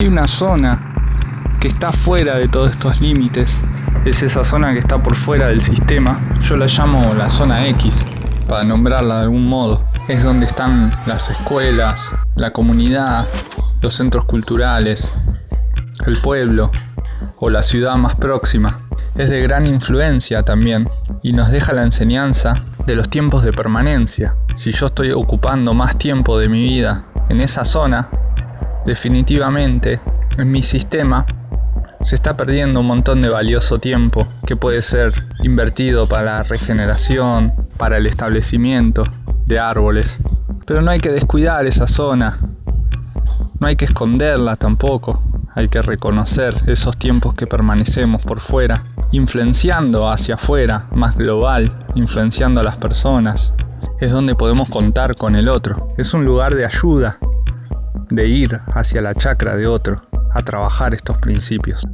Hay una zona que está fuera de todos estos límites. Es esa zona que está por fuera del sistema. Yo la llamo la zona X, para nombrarla de algún modo. Es donde están las escuelas, la comunidad, los centros culturales, el pueblo o la ciudad más próxima. Es de gran influencia también y nos deja la enseñanza de los tiempos de permanencia. Si yo estoy ocupando más tiempo de mi vida en esa zona, definitivamente en mi sistema se está perdiendo un montón de valioso tiempo que puede ser invertido para la regeneración, para el establecimiento de árboles. Pero no hay que descuidar esa zona, no hay que esconderla tampoco, hay que reconocer esos tiempos que permanecemos por fuera, influenciando hacia afuera, más global, influenciando a las personas. Es donde podemos contar con el otro, es un lugar de ayuda, de ir hacia la chacra de otro, a trabajar estos principios.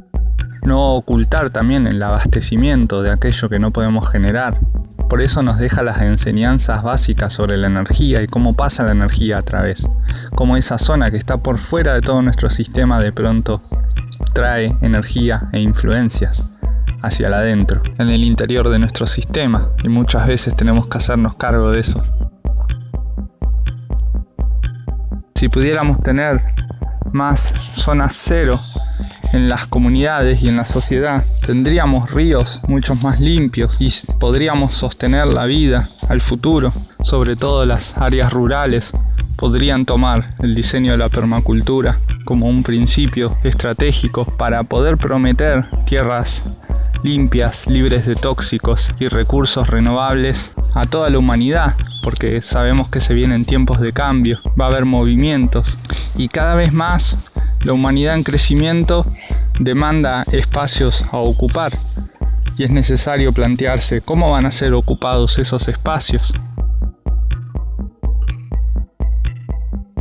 No ocultar también el abastecimiento de aquello que no podemos generar. Por eso nos deja las enseñanzas básicas sobre la energía y cómo pasa la energía a través. Cómo esa zona que está por fuera de todo nuestro sistema de pronto trae energía e influencias hacia adentro, en el interior de nuestro sistema, y muchas veces tenemos que hacernos cargo de eso. Si pudiéramos tener más zonas cero en las comunidades y en la sociedad, tendríamos ríos mucho más limpios y podríamos sostener la vida al futuro, sobre todo las áreas rurales podrían tomar el diseño de la permacultura como un principio estratégico para poder prometer tierras limpias, libres de tóxicos y recursos renovables a toda la humanidad, porque sabemos que se vienen tiempos de cambio, va a haber movimientos. Y cada vez más la humanidad en crecimiento demanda espacios a ocupar. Y es necesario plantearse cómo van a ser ocupados esos espacios